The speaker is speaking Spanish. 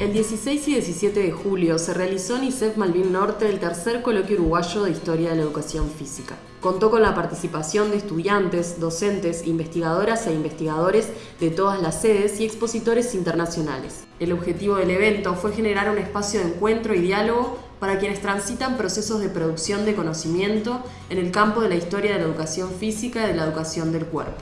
El 16 y 17 de julio se realizó en ISEF Malvin Norte el tercer coloquio uruguayo de Historia de la Educación Física. Contó con la participación de estudiantes, docentes, investigadoras e investigadores de todas las sedes y expositores internacionales. El objetivo del evento fue generar un espacio de encuentro y diálogo para quienes transitan procesos de producción de conocimiento en el campo de la historia de la educación física y de la educación del cuerpo.